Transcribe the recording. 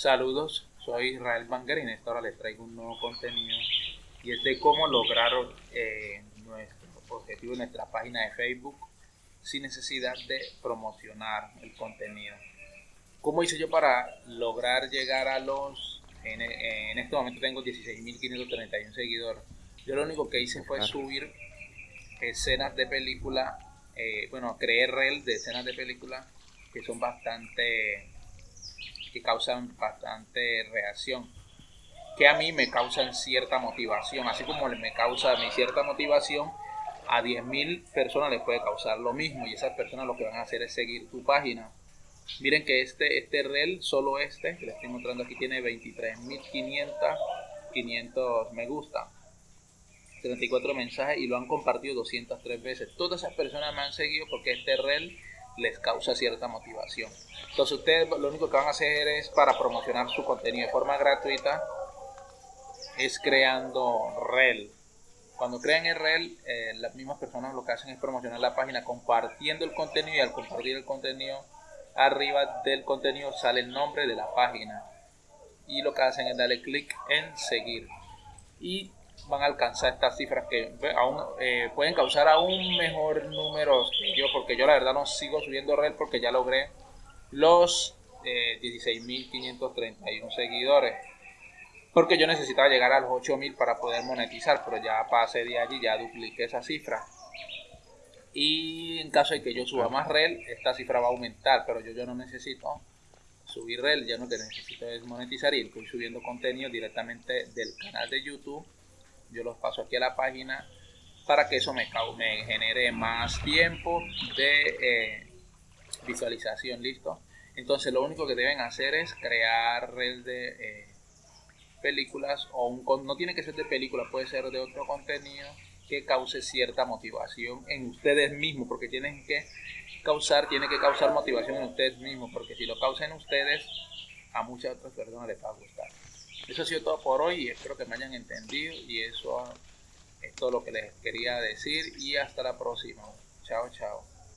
Saludos, soy Israel Banger y en esta hora les traigo un nuevo contenido y es de cómo lograr eh, nuestro objetivo en nuestra página de Facebook sin necesidad de promocionar el contenido. ¿Cómo hice yo para lograr llegar a los... En, en este momento tengo 16.531 seguidores. Yo lo único que hice fue subir escenas de película, eh, bueno, creé reel de escenas de película que son bastante que causan bastante reacción, que a mí me causan cierta motivación, así como me causa mi cierta motivación, a 10.000 personas les puede causar lo mismo y esas personas lo que van a hacer es seguir tu página. Miren que este, este reel, solo este, que les estoy mostrando aquí, tiene 23.500 500 me gusta, 34 mensajes y lo han compartido 203 veces. Todas esas personas me han seguido porque este reel les causa cierta motivación. Entonces ustedes lo único que van a hacer es para promocionar su contenido de forma gratuita es creando reel. Cuando crean el reel, eh, las mismas personas lo que hacen es promocionar la página compartiendo el contenido y al compartir el contenido arriba del contenido sale el nombre de la página y lo que hacen es darle clic en seguir y van a alcanzar estas cifras que aún eh, pueden causar aún mejor número que yo, porque yo la verdad no sigo subiendo red porque ya logré los eh, 16.531 seguidores. Porque yo necesitaba llegar a los 8.000 para poder monetizar, pero ya pasé de allí, ya dupliqué esa cifra. Y en caso de que yo suba más red, esta cifra va a aumentar, pero yo, yo no necesito subir red, ya no que necesito es monetizar y estoy subiendo contenido directamente del canal de YouTube yo los paso aquí a la página para que eso me, me genere más tiempo de eh, visualización, listo. Entonces lo único que deben hacer es crear red de eh, películas o un, no tiene que ser de película, puede ser de otro contenido que cause cierta motivación en ustedes mismos, porque tienen que causar, tiene que causar motivación en ustedes mismos, porque si lo causan ustedes, a muchas otras personas les va a gustar. Eso ha sido todo por hoy espero que me hayan entendido y eso es todo lo que les quería decir y hasta la próxima. Chao, chao.